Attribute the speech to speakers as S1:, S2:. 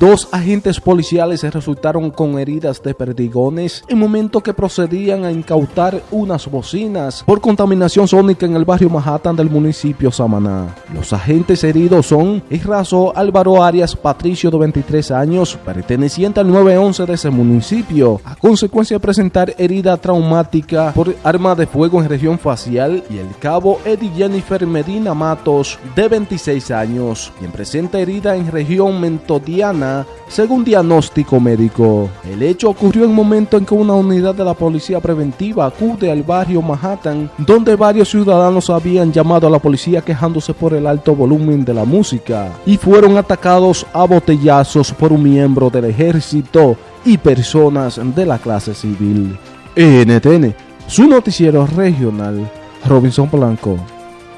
S1: Dos agentes policiales resultaron con heridas de perdigones en momento que procedían a incautar unas bocinas por contaminación sónica en el barrio Manhattan del municipio Samaná. Los agentes heridos son Israso Álvaro Arias Patricio de 23 años, perteneciente al 911 de ese municipio, a consecuencia de presentar herida traumática por arma de fuego en región facial y el cabo Eddie Jennifer Medina Matos de 26 años, quien presenta herida en región mentodiana según diagnóstico médico. El hecho ocurrió en momento en que una unidad de la policía preventiva acude al barrio Manhattan, donde varios ciudadanos habían llamado a la policía quejándose por el alto volumen de la música y fueron atacados a botellazos por un miembro del ejército y personas de la clase civil. NTN, su noticiero regional, Robinson Blanco.